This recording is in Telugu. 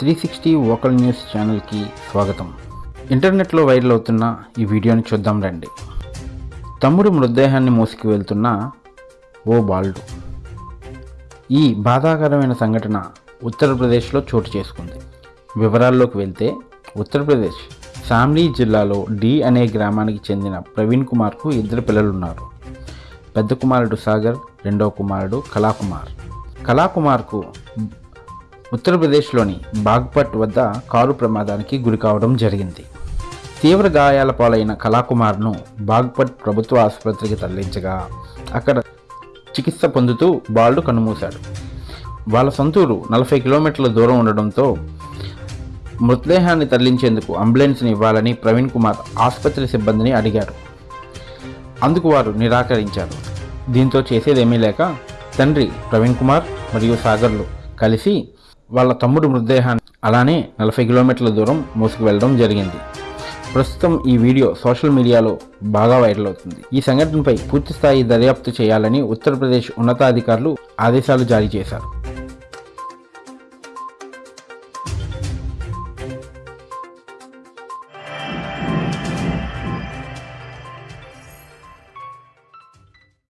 త్రీ సిక్స్టీ వోకల్ న్యూస్ ఛానల్కి స్వాగతం. ఇంటర్నెట్లో వైరల్ అవుతున్న ఈ వీడియోని చూద్దాం రండి. తమ్ముడు మృతదేహాన్ని మోసుకు వెళ్తున్న ఓ బాలుడు. ఈ బాధాకరమైన సంఘటన ఉత్తరప్రదేశ్లో చోటు చేసుకుంది. వివరాల్లోకి వెళ్తే ఉత్తరప్రదేశ్ శామ్లీ జిల్లాలో డి అనే గ్రామానికి చెందిన ప్రవీణ్ కుమార్కు ఇద్దరు పిల్లలు ఉన్నారు పెద్ద కుమారుడు సాగర్ రెండవ కుమారుడు కళాకుమార్. కళాకుమార్కు ఉత్తరప్రదేశ్లోని బాగ్పట్ వద్ద కారు ప్రమాదానికి గురి కావడం జరిగింది. తీవ్ర గాయాల పాలైన కళాకుమార్ను బాగ్పట్ ప్రభుత్వ ఆసుపత్రికి తరలించగా అక్కడ చికిత్స పొందుతూ బాలుడు కన్నుమూశాడు. వాళ్ళ సొంతూరు నలభై కిలోమీటర్ల దూరం ఉండడంతో మృతదేహాన్ని తరలించేందుకు అంబులెన్స్ని ఇవ్వాలని ప్రవీణ్ కుమార్ ఆసుపత్రి సిబ్బందిని అడిగారు. అందుకు వారు నిరాకరించారు. దీంతో చేసేదేమీ లేక తండ్రి ప్రవీణ్ కుమార్ మరియు సాగర్లు కలిసి వాళ్ళ తమ్ముడు మృతదేహాన్ని అలానే నలభై కిలోమీటర్ల దూరం మోసుకు వెళ్ళడం జరిగింది. ప్రస్తుతం ఈ వీడియో సోషల్ మీడియాలో బాగా వైరల్ అవుతుంది. ఈ సంఘటనపై పూర్తిస్థాయి దర్యాప్తు చేయాలని ఉత్తరప్రదేశ్ ఉన్నతాధికారులు ఆదేశాలు జారీ చేశారు.